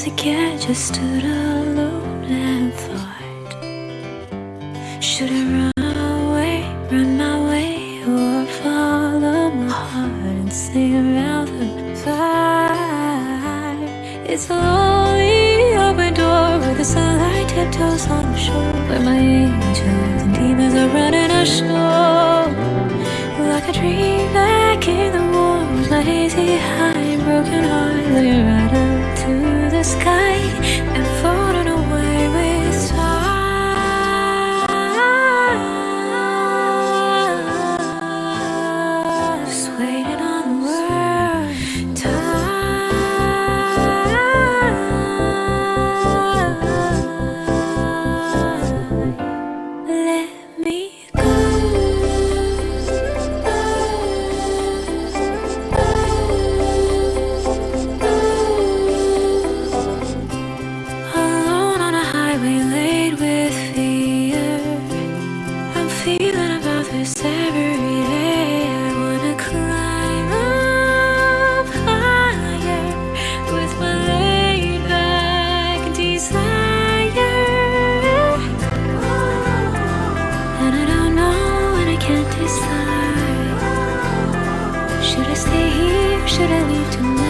once again just stood alone and thought Should I run away, run my way Or follow my heart and sing around the fire? It's a lonely open door where the sunlight tiptoes on the shore Where my angels and demons are running ashore. Like a dream back in the woods My hazy high broken heart sky Should I stay here, should I leave tonight?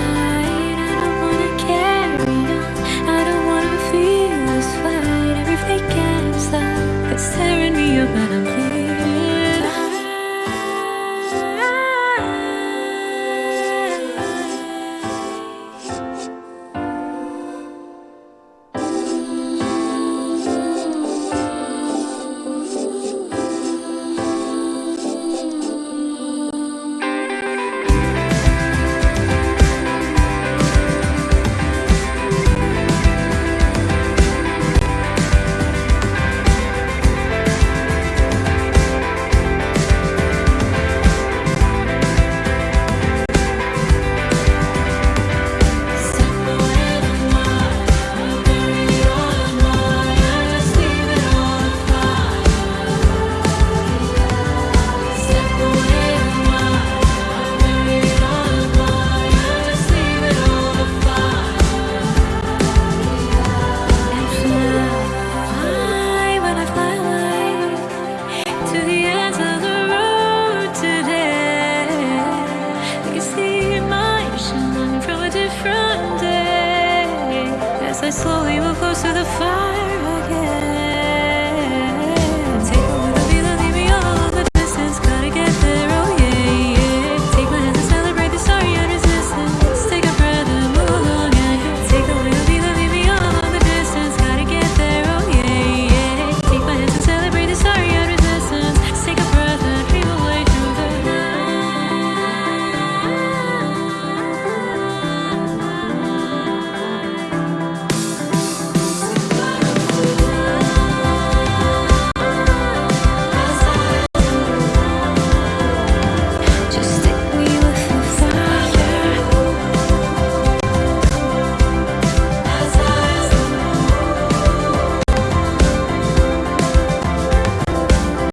I slowly move closer to the fire.